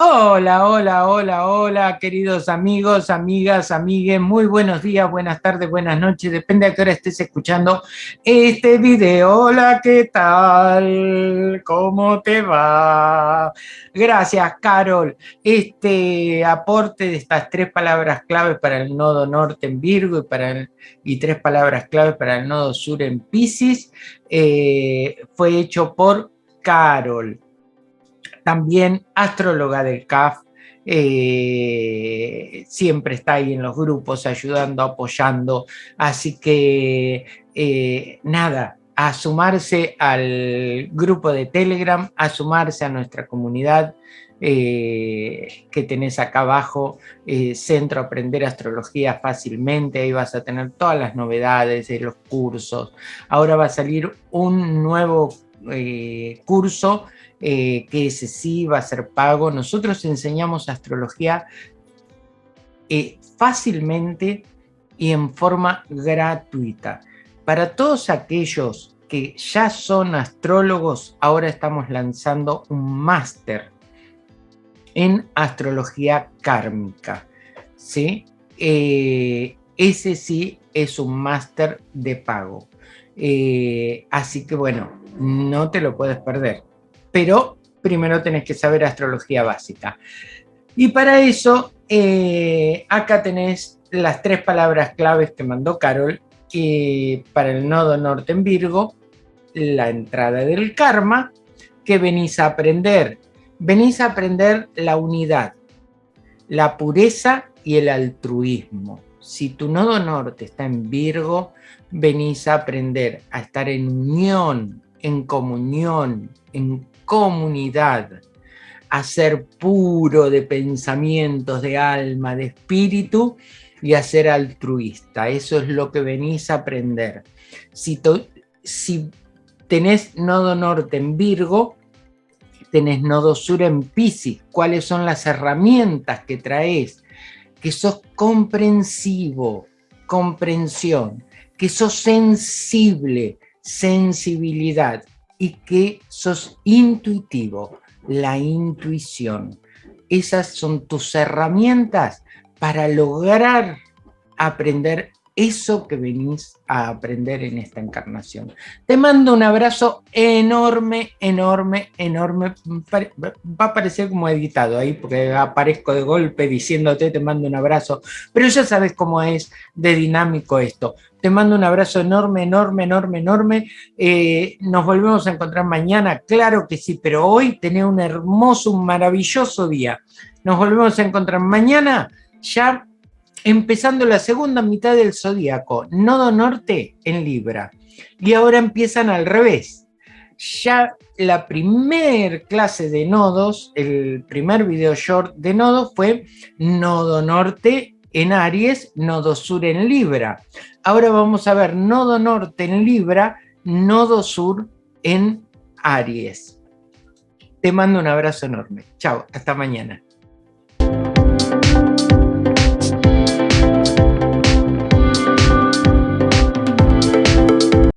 Hola, hola, hola, hola, queridos amigos, amigas, amigues, muy buenos días, buenas tardes, buenas noches, depende a qué hora estés escuchando este video. Hola, ¿qué tal? ¿Cómo te va? Gracias, Carol. Este aporte de estas tres palabras clave para el nodo norte en Virgo y, para y tres palabras clave para el nodo sur en Pisces eh, fue hecho por Carol también astróloga del CAF, eh, siempre está ahí en los grupos ayudando, apoyando, así que eh, nada, a sumarse al grupo de Telegram, a sumarse a nuestra comunidad eh, que tenés acá abajo, Centro Aprender Astrología Fácilmente, ahí vas a tener todas las novedades de los cursos. Ahora va a salir un nuevo eh, que ese sí va a ser pago. Nosotros enseñamos astrología eh, fácilmente y en forma gratuita. Para todos aquellos que ya son astrólogos, ahora estamos lanzando un máster en astrología kármica. ¿sí? Eh, ese sí es un máster de pago. así que bueno, no te lo puedes perder pero primero tenés que saber astrología básica. Y para eso, eh, acá tenés las tres palabras claves que mandó Carol que para el nodo norte en Virgo, la entrada del karma, que venís a aprender. Venís a aprender la unidad, la pureza y el altruismo. Si tu nodo norte está en Virgo, venís a aprender a estar en unión, en comunión, en comunidad, a ser puro de pensamientos, de alma, de espíritu y a ser altruista. Eso es lo que venís a aprender. Si, si tenés nodo norte en Virgo, tenés nodo sur en Piscis, cuáles son las herramientas que traes, que sos comprensivo, comprensión, que sos sensible, sensibilidad, y que sos intuitivo, la intuición. Esas son tus herramientas para lograr aprender eso que venís a aprender en esta encarnación. Te mando un abrazo enorme, enorme, enorme. Va a parecer como editado ahí, porque aparezco de golpe diciéndote te mando un abrazo, pero ya sabes cómo es de dinámico esto. Te mando un abrazo enorme, enorme, enorme, enorme. Eh, nos volvemos a encontrar mañana, claro que sí, pero hoy tenés un hermoso, un maravilloso día. Nos volvemos a encontrar mañana ya empezando la segunda mitad del zodíaco, nodo norte en Libra. Y ahora empiezan al revés. Ya la primer clase de nodos, el primer video short de nodos fue nodo norte en Aries, nodo sur en Libra. Ahora vamos a ver nodo norte en Libra, nodo sur en Aries. Te mando un abrazo enorme. Chao, hasta mañana.